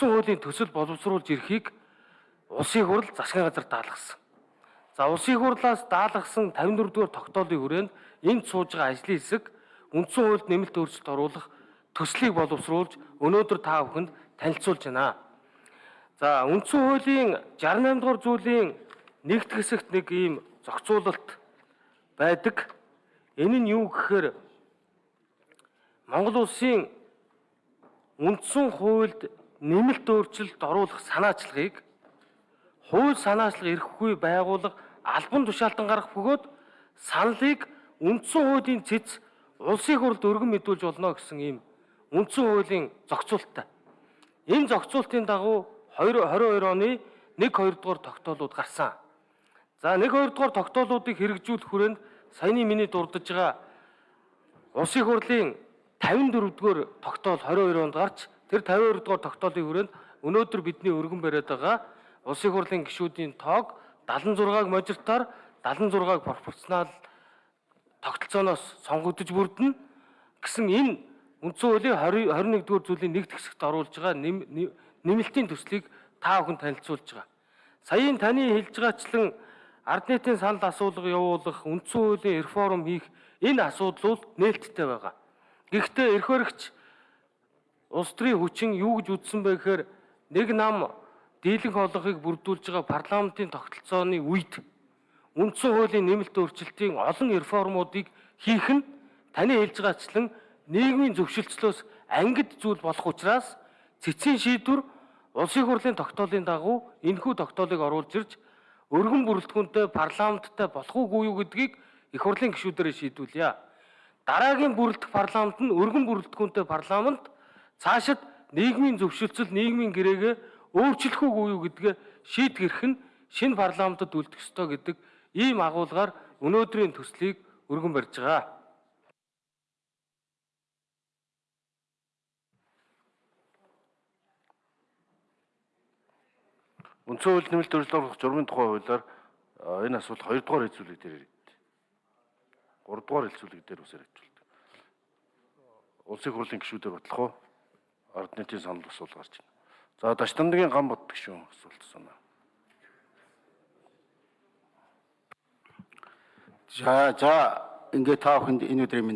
үндсэн хуулийн төсөл боловсруулж ирэхийг улсын хурл засгийн газар даалгасан. За улсын хурлаас даалгасан 54 дугаар тогтоолын хүрээнд энд сууж байгаа ажлын хэсэг үндсэн хуульд нэмэлт өөрчлөлт оруулах төслийг боловсруулж өнөөдөр та бүхэнд танилцуулж байна. За үндсэн хуулийн 68 дугаар зүйлийн нэгд хэсэгт нэг ийм зохицуулалт байдаг. Энэ нь юу гэхээр Монгол улсын үндсэн хуульд нэмэлт өөрчлөлт оруулах санаачлагыг хууль санаачлага эрэхгүй байгууллага албан тушаалтан гаргах бөгөөд саналыг үндсэн хуулийн цэц улсын хурлд өргөн мэдүүлж болно гэсэн ийм үндсэн хуулийн зохицуулттай. Энэ зохицуултын дагуу 2022 оны 1-2 дугаар тогтоолууд гарсан. За 1-2 дугаар тогтоолуудыг хэрэгжүүлэх хүрээнд саяны миний дурдж байгаа улсын хурлын 54 дугаар тогтоол 22 онд гарч тэр 52 дугаар тогтоолын хүрээнд өнөөдөр бидний өргөн бариад байгаа улсын хурлын гишүүдийн тоог 76-г мажоритаар 76-г пропорционал тогтолцооноос сонгогдож бүрдэнэ гэсэн энэ үндсэн хуулийн 21 дугаар зүйлийн нэгд хэсэгт оруулж байгаа нэмэлтийн төслийг та бүхэн танилцуулж байгаа. Саяын таны хэлж байгаачлан ард нийтийн санал асуулга явуулах, үндсэн хуулийн реформ хийх энэ асуудлууд нээлттэй байгаа. Гэхдээ эрх баригч улс төрийн хүчин юу гэж үзсэн бэ гэхээр нэг нам дийлэнх олонхыг бүрдүүлж байгаа парламентын тогтолцооны үед үндсэн хуулийн нэмэлт өөрчлөлтийн олон реформуудыг хийх нь таны хэлж байгаачлан нийгмийн зөвшөлтслөөс ангид зүйл болох учраас цэцгийн шийдвэр улсын хурлын тогтоолын дагуу энэхүү тогтоолыг оруулж ирж өргөн бүрэлдэхүүнтэй парламенттай болох уугүй юу гэдгийг их хурлын гишүүдээр шийдүүлье. Дараагийн бүрэлдэх парламент нь өргөн бүрэлдэхүүнтэй парламент цаашид нийгмийн зөвшөлтсөл нийгмийн гэрээгээ өөрчлөх үгүй юу гэдгээ шийдгэрх нь шинэ парламентод үлдэх ёстой гэдэг ийм агуулгаар өнөөдрийн төслийг өргөн барьж байгаа. Үндсэн хууль нэмэлт өөрчлөлт журмын тухай хуулиар энэ асуудал 2 дугаар хэлцүүлэг дээр ирээд 3 дугаар хэлцүүлэг дээр үсээр ажилладаг. Улсын хурлын гишүүдээр батлах уу? Ард нийтийн санал асуул гарч байна. За Даштандагийн ган бод гишүүн асуулт санаа. За за ингээд та бүхэнд энэ өдрийн